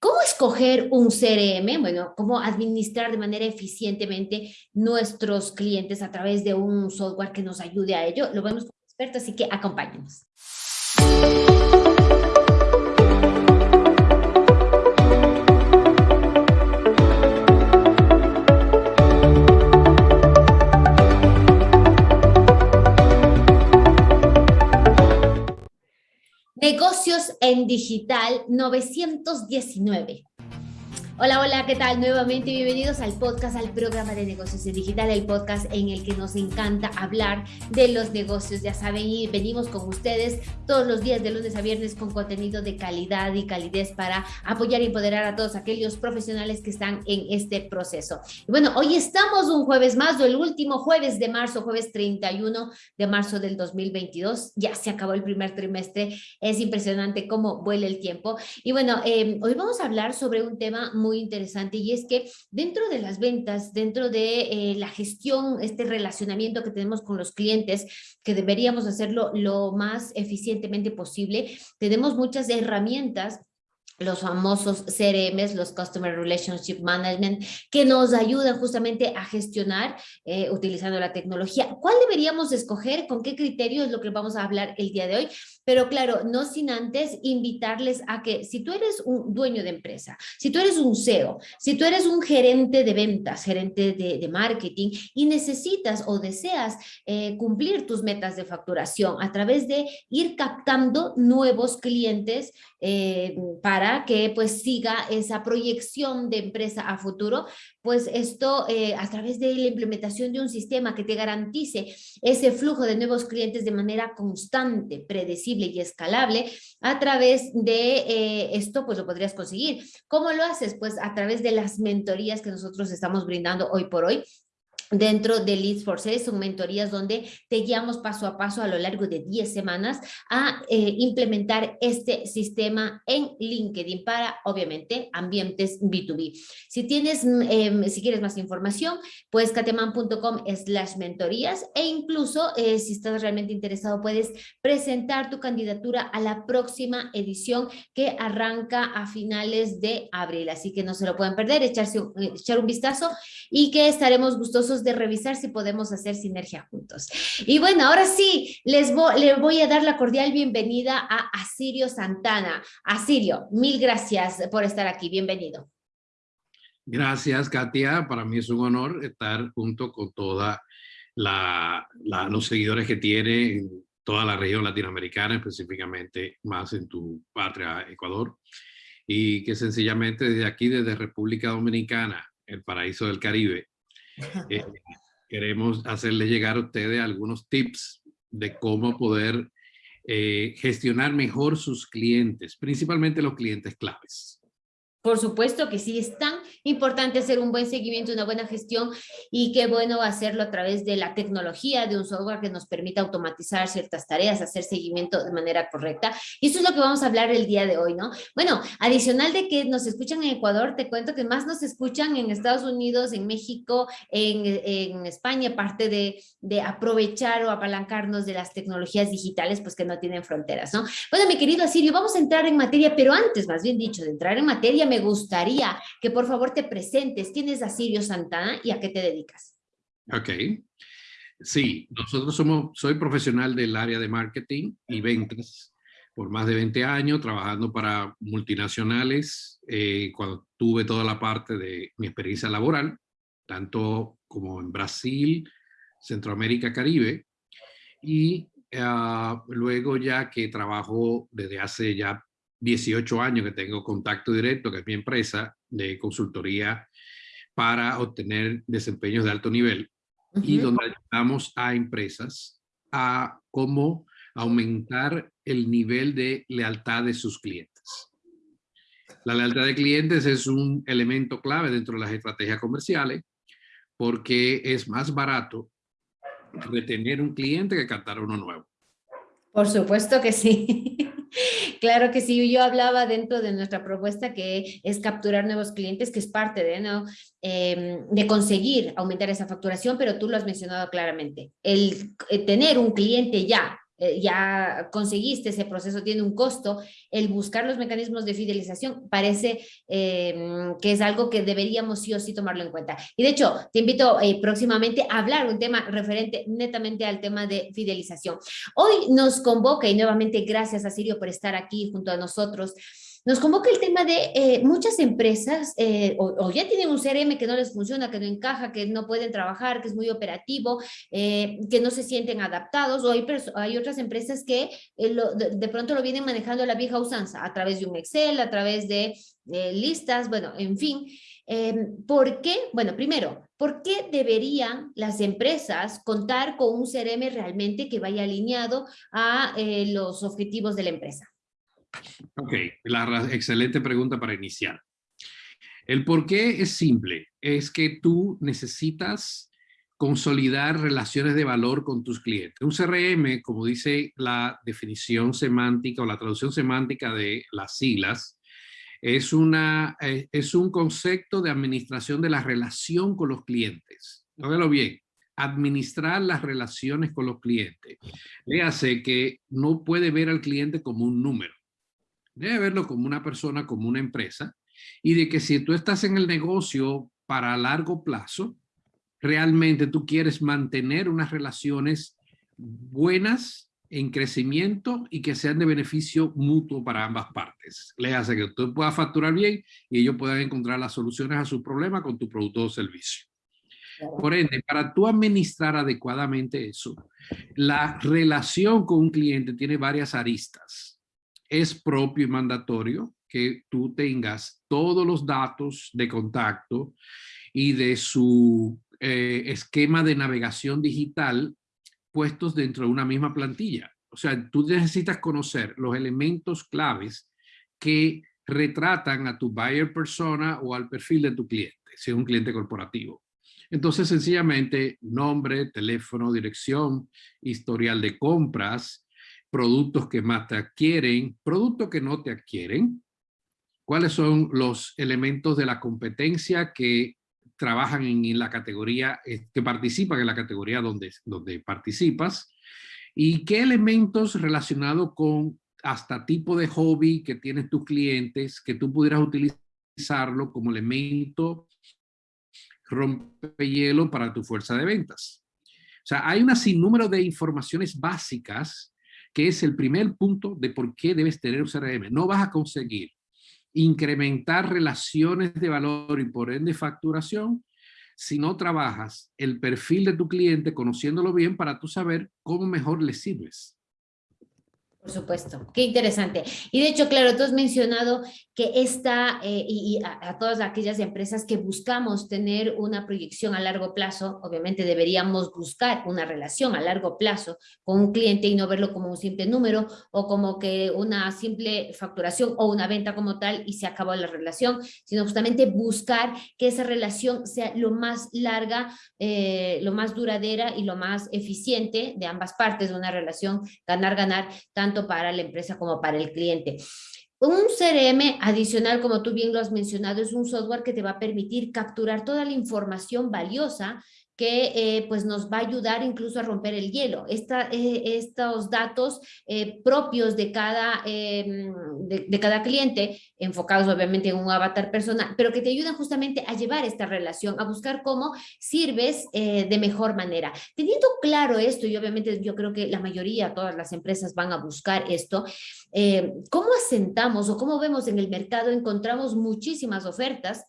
¿Cómo escoger un CRM? Bueno, ¿cómo administrar de manera eficientemente nuestros clientes a través de un software que nos ayude a ello? Lo vemos como experto, así que acompáñenos. Negocios en Digital 919. Hola, hola, ¿qué tal? Nuevamente bienvenidos al podcast, al programa de negocios en digital, el podcast en el que nos encanta hablar de los negocios. Ya saben, y venimos con ustedes todos los días de lunes a viernes con contenido de calidad y calidez para apoyar y empoderar a todos aquellos profesionales que están en este proceso. Y bueno, hoy estamos un jueves más, el último jueves de marzo, jueves 31 de marzo del 2022. Ya se acabó el primer trimestre. Es impresionante cómo vuela el tiempo. Y bueno, eh, hoy vamos a hablar sobre un tema muy muy interesante y es que dentro de las ventas, dentro de eh, la gestión, este relacionamiento que tenemos con los clientes, que deberíamos hacerlo lo más eficientemente posible, tenemos muchas herramientas los famosos CRMs, los Customer Relationship Management, que nos ayudan justamente a gestionar eh, utilizando la tecnología. ¿Cuál deberíamos escoger? ¿Con qué criterio es lo que vamos a hablar el día de hoy? Pero claro, no sin antes invitarles a que si tú eres un dueño de empresa, si tú eres un CEO, si tú eres un gerente de ventas, gerente de, marketing y necesitas o deseas eh, cumplir tus metas de facturación a través de ir captando nuevos clientes eh, para que pues siga esa proyección de empresa a futuro, pues esto eh, a través de la implementación de un sistema que te garantice ese flujo de nuevos clientes de manera constante, predecible y escalable, a través de eh, esto pues lo podrías conseguir. ¿Cómo lo haces? Pues a través de las mentorías que nosotros estamos brindando hoy por hoy Dentro de Leads for Sales son mentorías donde te guiamos paso a paso a lo largo de 10 semanas a eh, implementar este sistema en LinkedIn para, obviamente, ambientes B2B. Si tienes, em, si quieres más información, pues cateman.com slash mentorías e incluso eh, si estás realmente interesado puedes presentar tu candidatura a la próxima edición que arranca a finales de abril. Así que no se lo pueden perder, echarse, echar un vistazo y que estaremos gustosos de revisar si podemos hacer sinergia juntos. Y bueno, ahora sí, les voy, a dar la cordial bienvenida a Asirio Santana. Asirio, mil gracias por estar aquí, bienvenido. Gracias, Katia. Para mí es un honor estar junto con toda la, los seguidores que tiene en toda la región latinoamericana, específicamente más en tu patria, Ecuador, y que sencillamente desde aquí, desde República Dominicana, el paraíso del Caribe, eh, queremos hacerles llegar a ustedes algunos tips de cómo poder eh, gestionar mejor sus clientes, principalmente los clientes claves. Por supuesto que sí, es tan importante hacer un buen seguimiento, una buena gestión y qué bueno hacerlo a través de la tecnología, de un software que nos permita automatizar ciertas tareas, hacer seguimiento de manera correcta. Y eso es lo que vamos a hablar el día de hoy, ¿no? Bueno, adicional de que nos escuchan en Ecuador, te cuento que más nos escuchan en Estados Unidos, en México, en, en España, parte de, de aprovechar o apalancarnos de las tecnologías digitales, pues que no tienen fronteras, ¿no? Bueno, mi querido Asirio, vamos a entrar en materia, pero antes, más bien dicho, de entrar en materia, me gustaría que por favor te presentes. ¿Quién es Asirio Santana y a qué te dedicas? Ok. Sí, nosotros somos, soy profesional del área de marketing y ventas por más de 20 años, trabajando para multinacionales, eh, cuando tuve toda la parte de mi experiencia laboral, tanto como en Brasil, Centroamérica, Caribe, y ah, luego ya que trabajo desde hace ya 18 años que tengo contacto directo, que es mi empresa de consultoría para obtener desempeños de alto nivel y donde ayudamos a empresas a cómo aumentar el nivel de lealtad de sus clientes. La lealtad de clientes es un elemento clave dentro de las estrategias comerciales porque es más barato retener un cliente que captar uno nuevo. Por supuesto que sí. Claro que sí, yo hablaba dentro de nuestra propuesta que es capturar nuevos clientes, que es parte de, ¿no? Em, de conseguir aumentar esa facturación, pero tú lo has mencionado claramente. El, eh, tener un cliente ya eh, ya conseguiste, ese proceso tiene un costo, el buscar los mecanismos de fidelización parece em, que es algo que deberíamos sí o sí tomarlo en cuenta. Y de hecho, te invito eh, próximamente a hablar un tema referente netamente al tema de fidelización. Hoy nos convoca, y nuevamente gracias a Sirio por estar aquí junto a nosotros, nos convoca el tema de eh, muchas empresas eh, o, ya tienen un CRM que no les funciona, que no encaja, que no pueden trabajar, que es muy operativo, eh, que no se sienten adaptados o hay, hay otras empresas que de, pronto lo vienen manejando la vieja usanza a través de un Excel, a través de listas, bueno, en fin. Em, ¿Por qué? Bueno, primero, ¿por qué deberían las empresas contar con un CRM realmente que vaya alineado a los objetivos de la empresa? Ok, la excelente pregunta para iniciar. El por qué es simple, es que tú necesitas consolidar relaciones de valor con tus clientes. Un CRM, como dice la definición semántica o la traducción semántica de las siglas, es, una, eh, es un concepto de administración de la relación con los clientes. Óyelo bien, administrar las relaciones con los clientes. Le hace que no puede ver al cliente como un número debe verlo como una persona, como una empresa, y de que si tú estás en el negocio para largo plazo, realmente tú quieres mantener unas relaciones buenas en crecimiento y que sean de beneficio mutuo para ambas partes. Le hace que tú puedas facturar bien y ellos puedan encontrar las soluciones a sus problemas con tu producto o servicio. Por ende, para tú administrar adecuadamente eso, la relación con un cliente tiene varias aristas es propio y mandatorio que tú tengas todos los datos de contacto y de su eh, esquema de navegación digital puestos dentro de una misma plantilla. O sea, tú necesitas conocer los elementos claves que retratan a tu buyer persona o al perfil de tu cliente, si es un cliente corporativo. Entonces, sencillamente, nombre, teléfono, dirección, historial de compras, productos que más te adquieren, productos que no te adquieren, cuáles son los elementos de la competencia que trabajan en, la categoría, eh, que participan en la categoría donde, donde participas, y qué elementos relacionados con hasta tipo de hobby que tienes tus clientes, que tú pudieras utilizarlo como elemento rompehielo para tu fuerza de ventas. O sea, hay una sinnúmero de informaciones básicas que es el primer punto de por qué debes tener un CRM. No vas a conseguir incrementar relaciones de valor y por ende facturación si no trabajas el perfil de tu cliente conociéndolo bien para tú saber cómo mejor le sirves. Por supuesto, qué interesante. Y de hecho, claro, tú has mencionado que esta, eh, y, a, todas aquellas empresas que buscamos tener una proyección a largo plazo, obviamente deberíamos buscar una relación a largo plazo con un cliente y no verlo como un simple número o como que una simple facturación o una venta como tal y se acabó la relación, sino justamente buscar que esa relación sea lo más larga, eh, lo más duradera y lo más eficiente de ambas partes de una relación, ganar, ganar, tanto para la empresa como para el cliente. Un CRM adicional, como tú bien lo has mencionado, es un software que te va a permitir capturar toda la información valiosa que eh, pues nos va a ayudar incluso a romper el hielo. Esta, eh, estos datos eh, propios de cada, de, cada cliente, enfocados obviamente en un avatar personal, pero que te ayudan justamente a llevar esta relación, a buscar cómo sirves de mejor manera. Teniendo claro esto, y obviamente yo creo que la mayoría, todas las empresas van a buscar esto, ¿cómo asentamos o cómo vemos en el mercado? Encontramos muchísimas ofertas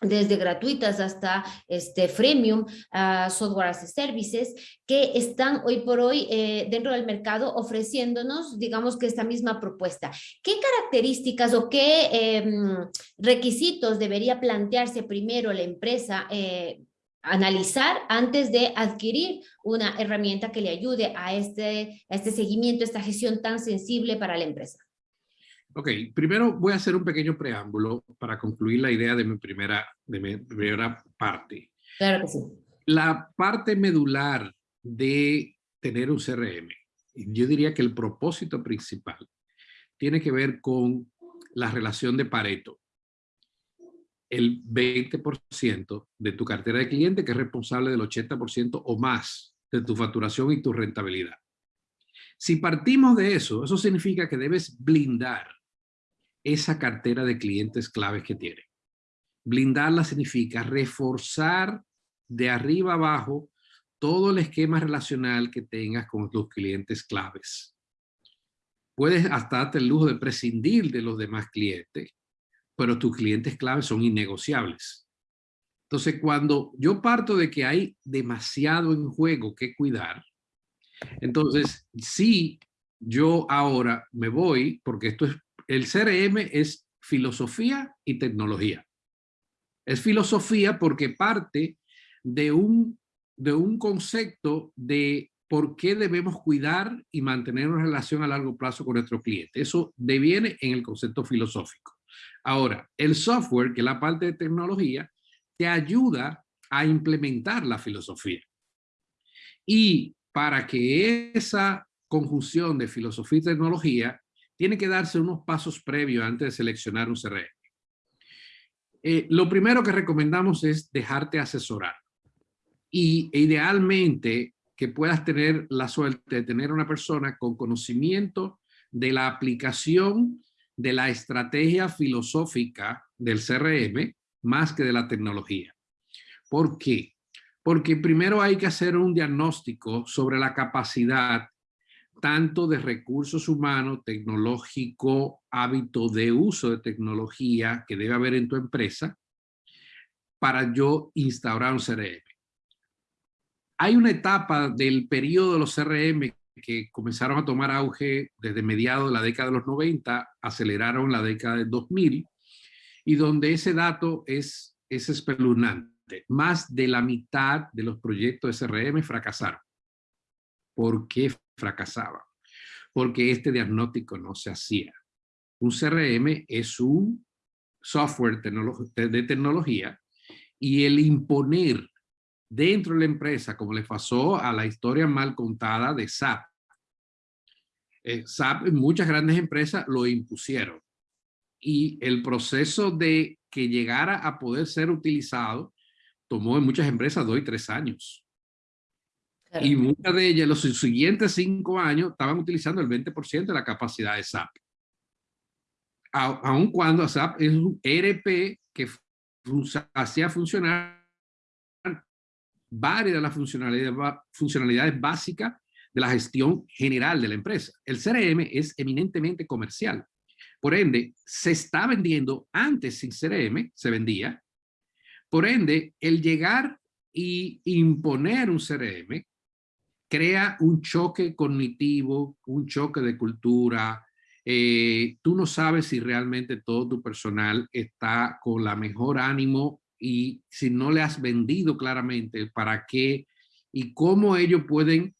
desde gratuitas hasta este freemium, uh, software as a services, que están hoy por hoy eh, dentro del mercado ofreciéndonos, digamos que esta misma propuesta. ¿Qué características o qué em, requisitos debería plantearse primero la empresa eh, analizar antes de adquirir una herramienta que le ayude a este, a este seguimiento, esta gestión tan sensible para la empresa? Ok, primero voy a hacer un pequeño preámbulo para concluir la idea de mi primera, de mi primera parte. Claro que sí. La parte medular de tener un CRM, yo diría que el propósito principal tiene que ver con la relación de Pareto. El 20% de tu cartera de cliente que es responsable del 80% o más de tu facturación y tu rentabilidad. Si partimos de eso, eso significa que debes blindar esa cartera de clientes claves que tiene. Blindarla significa reforzar de arriba abajo todo el esquema relacional que tengas con tus clientes claves. Puedes hasta darte el lujo de prescindir de los demás clientes, pero tus clientes claves son innegociables. Entonces, cuando yo parto de que hay demasiado en juego que cuidar, entonces sí, yo ahora me voy, porque esto es, el CRM es filosofía y tecnología. Es filosofía porque parte de un, de un concepto de por qué debemos cuidar y mantener una relación a largo plazo con nuestro cliente. Eso deviene en el concepto filosófico. Ahora, el software, que es la parte de tecnología, te ayuda a implementar la filosofía. Y para que esa conjunción de filosofía y tecnología tiene que darse unos pasos previos antes de seleccionar un CRM. Eh, lo primero que recomendamos es dejarte asesorar. Y idealmente que puedas tener la suerte de tener una persona con conocimiento de la aplicación de la estrategia filosófica del CRM más que de la tecnología. ¿Por qué? Porque primero hay que hacer un diagnóstico sobre la capacidad tanto de recursos humanos, tecnológico, hábito de uso de tecnología que debe haber en tu empresa para yo instaurar un CRM. Hay una etapa del periodo de los CRM que comenzaron a tomar auge desde mediados de la década de los 90, aceleraron la década del 2000, y donde ese dato es, es espeluznante. Más de la mitad de los proyectos de CRM fracasaron. ¿Por qué fracasaba, porque este diagnóstico no se hacía. Un CRM es un software de tecnología y el imponer dentro de la empresa, como le pasó a la historia mal contada de SAP. Eh, SAP muchas grandes empresas lo impusieron y el proceso de que llegara a poder ser utilizado tomó en muchas empresas dos y tres años. Y muchas de ellas, los siguientes cinco años, estaban utilizando el 20% de la capacidad de SAP. aun cuando SAP es un ERP que hacía funcionar varias de las funcionalidades, funcionalidades básicas de la gestión general de la empresa. El CRM es eminentemente comercial. Por ende, se está vendiendo antes sin CRM, se vendía. Por ende, el llegar y imponer un CRM crea un choque cognitivo, un choque de cultura. Eh, tú no sabes si realmente todo tu personal está con la mejor ánimo y si no le has vendido claramente para qué y cómo ellos pueden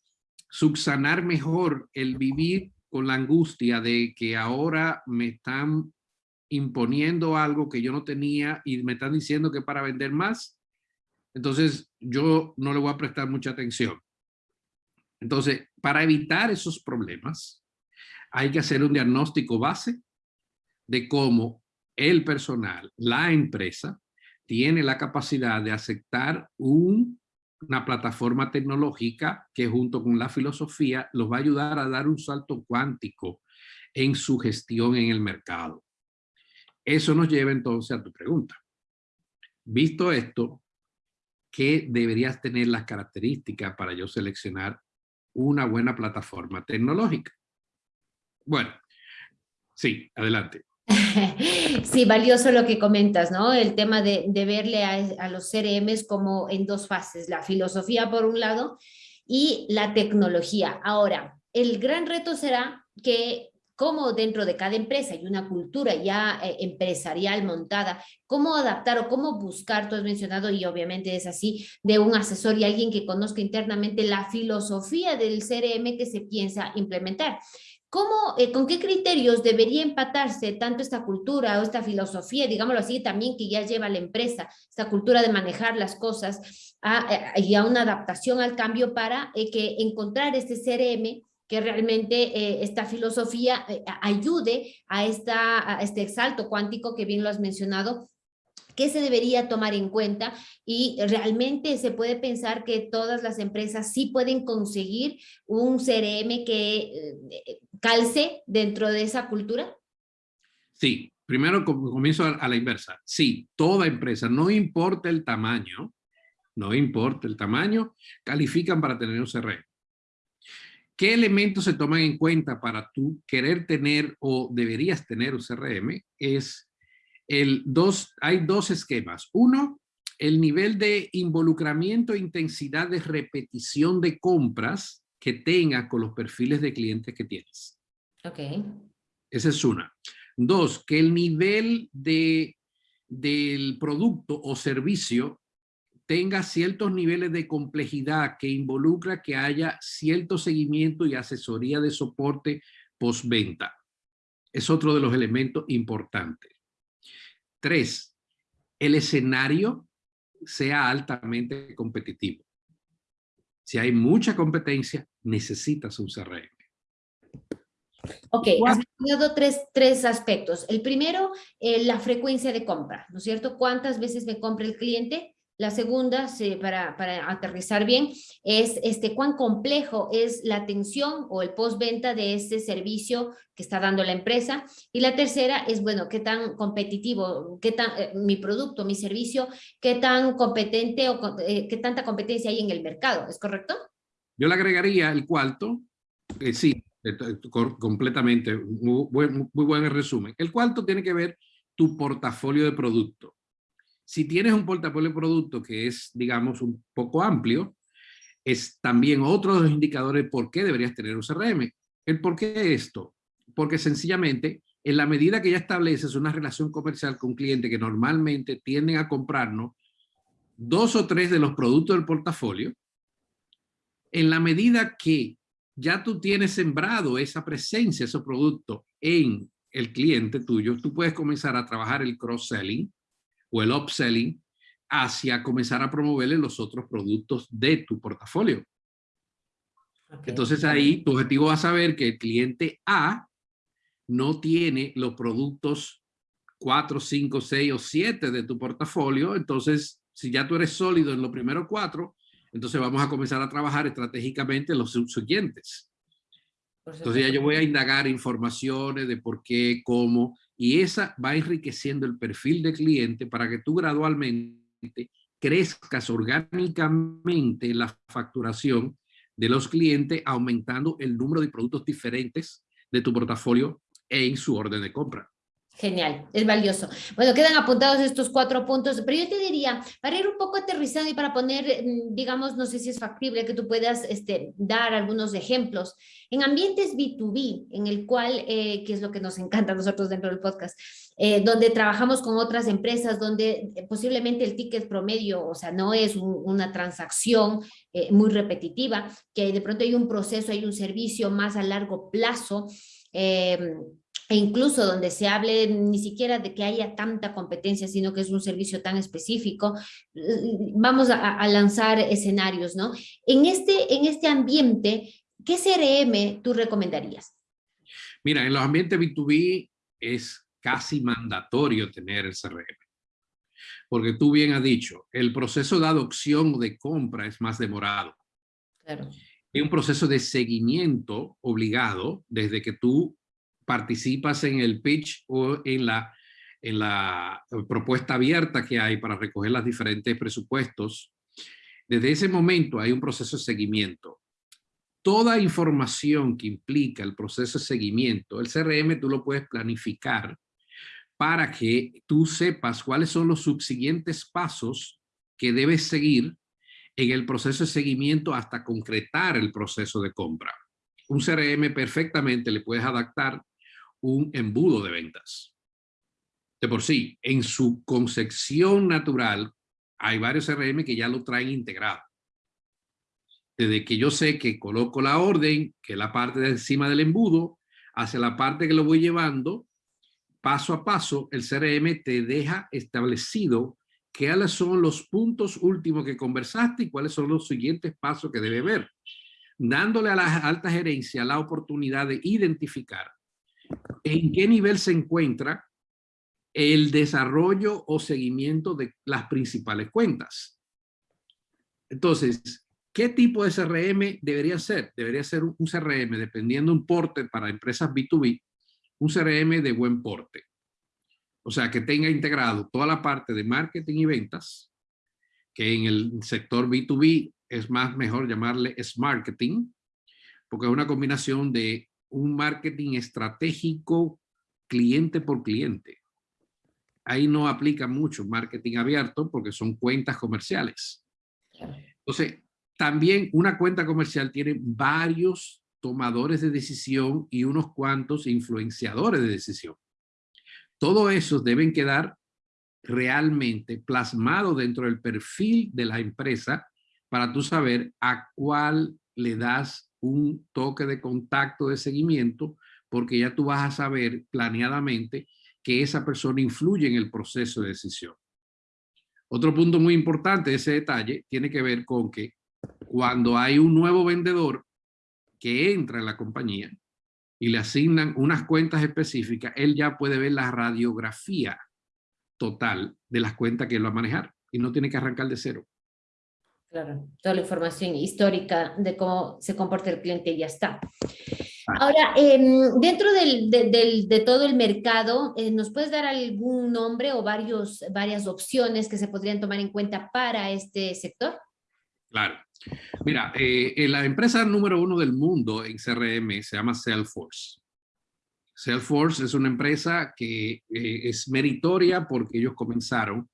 subsanar mejor el vivir con la angustia de que ahora me están imponiendo algo que yo no tenía y me están diciendo que para vender más, entonces yo no le voy a prestar mucha atención. Entonces, para evitar esos problemas, hay que hacer un diagnóstico base de cómo el personal, la empresa, tiene la capacidad de aceptar una plataforma tecnológica que junto con la filosofía los va a ayudar a dar un salto cuántico en su gestión en el mercado. Eso nos lleva entonces a tu pregunta. Visto esto, ¿qué deberías tener las características para yo seleccionar una buena plataforma tecnológica. Bueno, sí, adelante. Sí, valioso lo que comentas, ¿no? El tema de, verle a, a, los CRMs como en dos fases, la filosofía por un lado y la tecnología. Ahora, el gran reto será que cómo dentro de cada empresa hay una cultura ya eh, empresarial montada, cómo adaptar o cómo buscar, tú has mencionado y obviamente es así, de un asesor y alguien que conozca internamente la filosofía del CRM que se piensa implementar. ¿Cómo, eh, ¿Con qué criterios debería empatarse tanto esta cultura o esta filosofía, digámoslo así, también que ya lleva la empresa, esta cultura de manejar las cosas a, y a una adaptación al cambio para eh, que encontrar este CRM que realmente eh, esta filosofía eh, ayude a, esta, este salto cuántico que bien lo has mencionado, ¿Qué se debería tomar en cuenta? Y realmente se puede pensar que todas las empresas sí pueden conseguir un CRM que eh, calce dentro de esa cultura. Sí, primero comienzo a la inversa. Sí, toda empresa, no importa el tamaño, no importa el tamaño, califican para tener un CRM. ¿Qué elementos se toman en cuenta para tú querer tener o deberías tener un CRM? Es el dos, hay dos esquemas. Uno, el nivel de involucramiento e intensidad de repetición de compras que tenga con los perfiles de clientes que tienes. Ok. Esa es una. Dos, que el nivel de, del producto o servicio tenga ciertos niveles de complejidad que involucra que haya cierto seguimiento y asesoría de soporte postventa. Es otro de los elementos importantes. Tres, el escenario sea altamente competitivo. Si hay mucha competencia, necesitas un CRM. Ok, has mencionado tres, tres aspectos. El primero, eh, la frecuencia de compra, ¿no es cierto? ¿Cuántas veces me compra el cliente? La segunda, para, para, aterrizar bien, es este, cuán complejo es la atención o el postventa de este servicio que está dando la empresa. Y la tercera es, bueno, qué tan competitivo, qué tan, eh, mi producto, mi servicio, qué tan competente o eh, qué tanta competencia hay en el mercado. ¿Es correcto? Yo le agregaría el cuarto, eh, sí, completamente, muy, muy buen resumen. El cuarto tiene que ver tu portafolio de producto si tienes un portafolio de producto que es, digamos, un poco amplio, es también otro de los indicadores por qué deberías tener un CRM. ¿El por qué esto? Porque sencillamente, en la medida que ya estableces una relación comercial con un cliente que normalmente tienden a comprarnos dos o tres de los productos del portafolio, en la medida que ya tú tienes sembrado esa presencia, ese producto en el cliente tuyo, tú puedes comenzar a trabajar el cross-selling, o el upselling hacia comenzar a promoverle los otros productos de tu portafolio. Entonces ahí tu objetivo va a saber que el cliente A no tiene los productos 4, 5, 6 o 7 de tu portafolio. Entonces, si ya tú eres sólido en los primeros cuatro, entonces vamos a comenzar a trabajar estratégicamente los siguientes. Entonces ya yo voy a indagar informaciones de por qué, cómo, y esa va enriqueciendo el perfil de cliente para que tú gradualmente crezcas orgánicamente la facturación de los clientes, aumentando el número de productos diferentes de tu portafolio en su orden de compra. Genial, es valioso. Bueno, quedan apuntados estos cuatro puntos, pero yo te diría, para ir un poco aterrizado y para poner, mm, digamos, no sé si es factible que tú puedas este, dar algunos ejemplos, en ambientes B2B, en el cual, eh, que es lo que nos encanta a nosotros dentro del podcast, eh, donde trabajamos con otras empresas, donde eh, posiblemente el ticket promedio, o sea, no es una transacción muy repetitiva, que de pronto hay un proceso, hay un servicio más a largo plazo, e incluso donde se hable ni siquiera de que haya tanta competencia, sino que es un servicio tan específico, vamos a, lanzar escenarios, ¿no? En este, en este ambiente, ¿qué CRM tú recomendarías? Mira, en los ambientes B2B es casi mandatorio tener el CRM. Porque tú bien has dicho, el proceso de adopción o de compra es más demorado. Claro. Hay un proceso de seguimiento obligado desde que tú participas en el pitch o en la, en la propuesta abierta que hay para recoger los diferentes presupuestos, desde ese momento hay un proceso de seguimiento. Toda información que implica el proceso de seguimiento, el CRM tú lo puedes planificar para que tú sepas cuáles son los subsiguientes pasos que debes seguir en el proceso de seguimiento hasta concretar el proceso de compra. Un CRM perfectamente le puedes adaptar un embudo de ventas. De por sí, en su concepción natural, hay varios CRM que ya lo traen integrado. Desde que yo sé que coloco la orden, que es la parte de encima del embudo, hacia la parte que lo voy llevando, paso a paso, el CRM te deja establecido cuáles son los puntos últimos que conversaste y cuáles son los siguientes pasos que debe ver, dándole a la alta gerencia la oportunidad de identificar en qué nivel se encuentra el desarrollo o seguimiento de las principales cuentas. Entonces, ¿qué tipo de CRM debería ser? Debería ser un CRM, dependiendo un porte para empresas B2B, un CRM de buen porte. O sea, que tenga integrado toda la parte de marketing y ventas, que en el sector B2B es más mejor llamarle es marketing, porque es una combinación de un marketing estratégico cliente por cliente. Ahí no aplica mucho marketing abierto porque son cuentas comerciales. Entonces, también una cuenta comercial tiene varios tomadores de decisión y unos cuantos influenciadores de decisión. Todo eso deben quedar realmente plasmado dentro del perfil de la empresa para tú saber a cuál le das un toque de contacto de seguimiento, porque ya tú vas a saber planeadamente que esa persona influye en el proceso de decisión. Otro punto muy importante de ese detalle tiene que ver con que cuando hay un nuevo vendedor que entra en la compañía y le asignan unas cuentas específicas, él ya puede ver la radiografía total de las cuentas que él va a manejar y no tiene que arrancar de cero. Claro, toda la información histórica de cómo se comporta el cliente y ya está. Ahora, em, dentro del, de, todo el mercado, eh, ¿nos puedes dar algún nombre o varios, varias opciones que se podrían tomar en cuenta para este sector? Claro. Mira, eh, la empresa número uno del mundo en CRM se llama Salesforce. Salesforce es una empresa que eh, es meritoria porque ellos comenzaron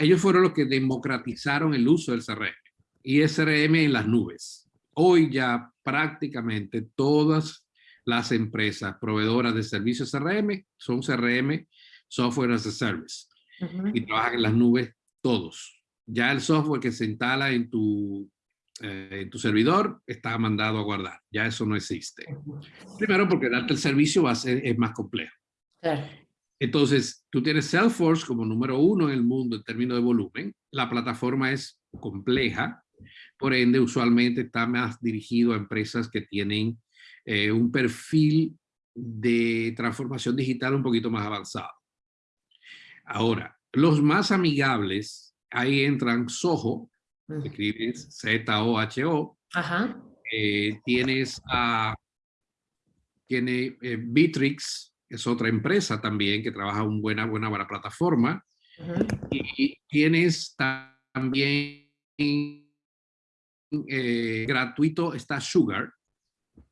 ellos fueron los que democratizaron el uso del CRM y CRM en las nubes. Hoy ya prácticamente todas las empresas proveedoras de servicios CRM son CRM, Software as a Service, y trabajan en las nubes todos. Ya el software que se instala en tu, eh, en tu servidor está mandado a guardar. Ya eso no existe. Primero porque darte el servicio va a ser, es más complejo. Claro. Entonces, tú tienes Salesforce como número uno en el mundo en términos de volumen. La plataforma es compleja, por ende, usualmente está más dirigido a empresas que tienen eh, un perfil de transformación digital un poquito más avanzado. Ahora, los más amigables, ahí entran Soho, mm. escribes Z-O-H-O. Eh, tienes a, tiene eh, Bitrix, es otra empresa también que trabaja una buena, buena, buena plataforma. Y tienes también eh, gratuito, está Sugar,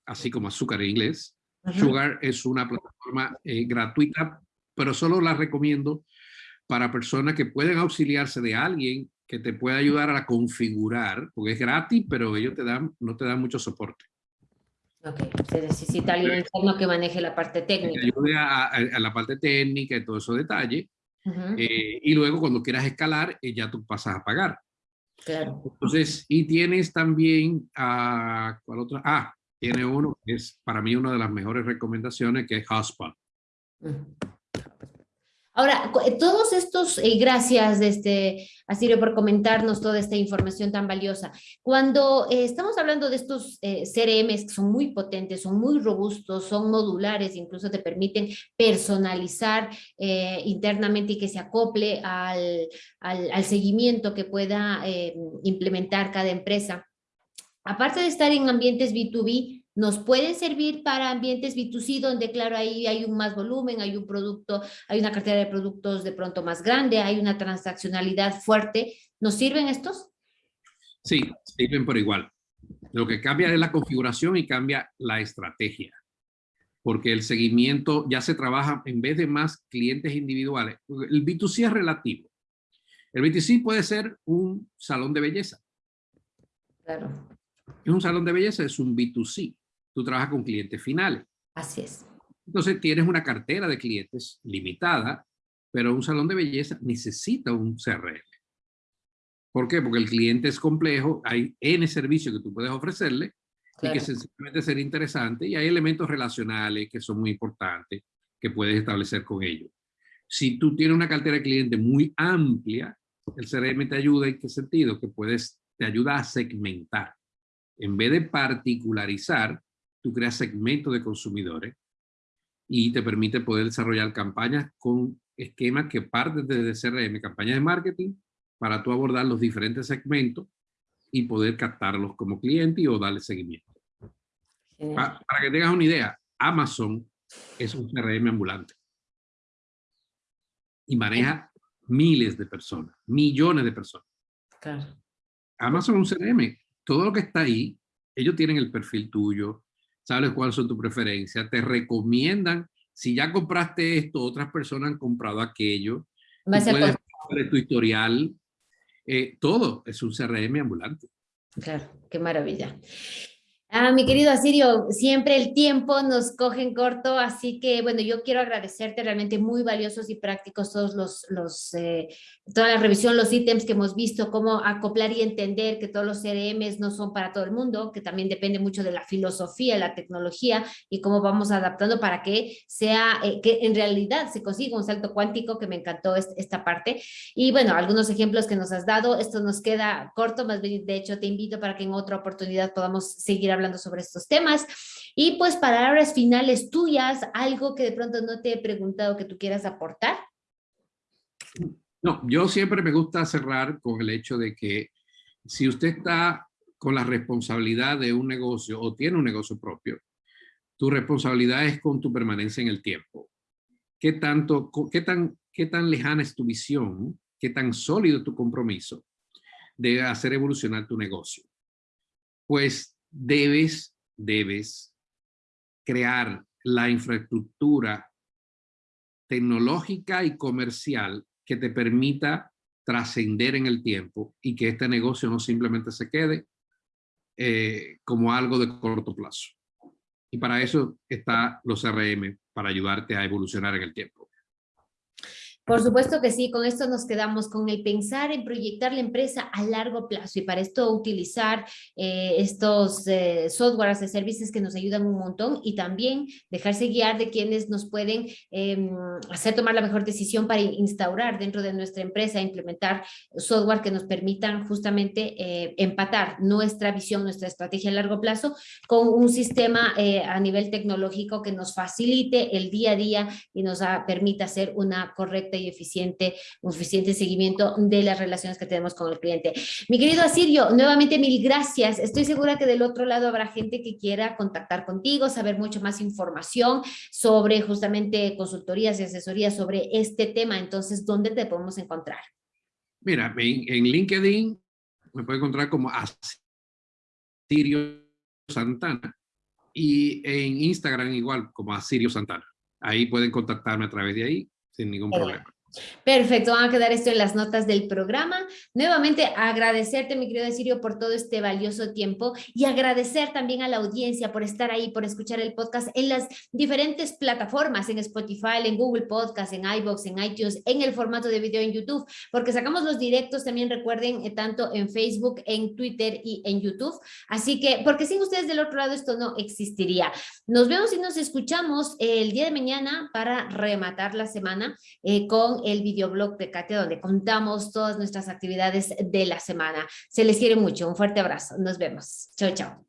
así como azúcar en inglés. Sugar es una plataforma eh, gratuita, pero solo la recomiendo para personas que pueden auxiliarse de alguien que te pueda ayudar a configurar, porque es gratis, pero ellos te dan, no te dan mucho soporte. Ok, se necesita alguien interno que maneje la parte técnica. Que ayude a, la parte técnica y todos esos detalles. Eh, y luego cuando quieras escalar, eh, ya tú pasas a pagar. Claro. Entonces, y tienes también, a ¿cuál otro? Ah, tiene uno que es para mí una de las mejores recomendaciones, que es Hotspot. Ahora, eh, todos estos, eh, gracias este, Asirio por comentarnos toda esta información tan valiosa. Cuando eh, estamos hablando de estos CRMs que son muy potentes, son muy robustos, son modulares, incluso te permiten personalizar internamente y que se acople al, al seguimiento que pueda implementar cada empresa. Aparte de estar en ambientes B2B, nos puede servir para ambientes B2C donde claro ahí hay un más volumen, hay un producto, hay una cartera de productos de pronto más grande, hay una transaccionalidad fuerte. ¿Nos sirven estos? Sí, sirven por igual. Lo que cambia es la configuración y cambia la estrategia. Porque el seguimiento ya se trabaja en vez de más clientes individuales. El B2C es relativo. El B2C puede ser un salón de belleza. Claro. Es un salón de belleza, es un B2C tú trabajas con clientes finales. Así es. Entonces tienes una cartera de clientes limitada, pero un salón de belleza necesita un CRM. ¿Por qué? Porque el cliente es complejo, hay N servicios que tú puedes ofrecerle y que sencillamente ser interesante y hay elementos relacionales que son muy importantes que puedes establecer con ellos. Si tú tienes una cartera de clientes muy amplia, el CRM te ayuda en qué sentido? Que puedes, te ayuda a segmentar. En vez de particularizar, tú creas segmentos de consumidores y te permite poder desarrollar campañas con esquemas que parten desde CRM, campañas de marketing, para tú abordar los diferentes segmentos y poder captarlos como cliente o darle seguimiento. para que tengas una idea, Amazon es un CRM ambulante y maneja miles de personas, millones de personas. Claro. Amazon es un CRM. Todo lo que está ahí, ellos tienen el perfil tuyo, sabes cuáles son tus preferencias, te recomiendan, si ya compraste esto, otras personas han comprado aquello, puedes ver tu historial, eh, todo es un CRM ambulante. Claro, qué maravilla. Ah, mi querido Asirio, siempre el tiempo nos coge en corto, así que bueno, yo quiero agradecerte realmente muy valiosos y prácticos todos los, los eh, toda la revisión, los ítems que hemos visto, cómo acoplar y entender que todos los CRMs no son para todo el mundo, que también depende mucho de la filosofía, la tecnología y cómo vamos adaptando para que sea, eh, que en realidad se consiga un salto cuántico, que me encantó esta parte. Y bueno, algunos ejemplos que nos has dado, esto nos queda corto, más bien de hecho te invito para que en otra oportunidad podamos seguir hablando sobre estos temas. Y pues palabras finales tuyas, algo que de pronto no te he preguntado que tú quieras aportar. No, yo siempre me gusta cerrar con el hecho de que si usted está con la responsabilidad de un negocio o tiene un negocio propio, tu responsabilidad es con tu permanencia en el tiempo. ¿Qué, tanto, qué, tan, qué tan lejana es tu visión? ¿Qué tan sólido tu compromiso de hacer evolucionar tu negocio? Pues debes, debes crear la infraestructura tecnológica y comercial que te permita trascender en el tiempo y que este negocio no simplemente se quede eh, como algo de corto plazo. Y para eso está los CRM, para ayudarte a evolucionar en el tiempo. Por supuesto que sí, con esto nos quedamos con el pensar en proyectar la empresa a largo plazo y para esto utilizar eh, estos eh, softwares de servicios que nos ayudan un montón y también dejarse guiar de quienes nos pueden em, hacer tomar la mejor decisión para instaurar dentro de nuestra empresa, implementar software que nos permitan justamente eh, empatar nuestra visión, nuestra estrategia a largo plazo con un sistema a nivel tecnológico que nos facilite el día a día y nos permita hacer una correcta y eficiente, un eficiente seguimiento de las relaciones que tenemos con el cliente. Mi querido Asirio, nuevamente mil gracias. Estoy segura que del otro lado habrá gente que quiera contactar contigo, saber mucho más información sobre justamente consultorías y asesorías sobre este tema. Entonces, ¿dónde te podemos encontrar? Mira, en, LinkedIn me puede encontrar como Asirio Santana y en Instagram igual como Asirio Santana. Ahí pueden contactarme a través de ahí sin ningún problema. Perfecto, van a quedar esto en las notas del programa. Nuevamente agradecerte, mi querido Sirio, por todo este valioso tiempo y agradecer también a la audiencia por estar ahí, por escuchar el podcast en las diferentes plataformas, en Spotify, en Google Podcast, en iVoox, en iTunes, en el formato de video en YouTube, porque sacamos los directos también, recuerden, eh, tanto en Facebook, en Twitter y en YouTube. Así que, porque sin ustedes del otro lado esto no existiría. Nos vemos y nos escuchamos el día de mañana para rematar la semana eh, el videoblog de Katia, donde contamos todas nuestras actividades de la semana. Se les quiere mucho. Un fuerte abrazo. Nos vemos. Chao, chao.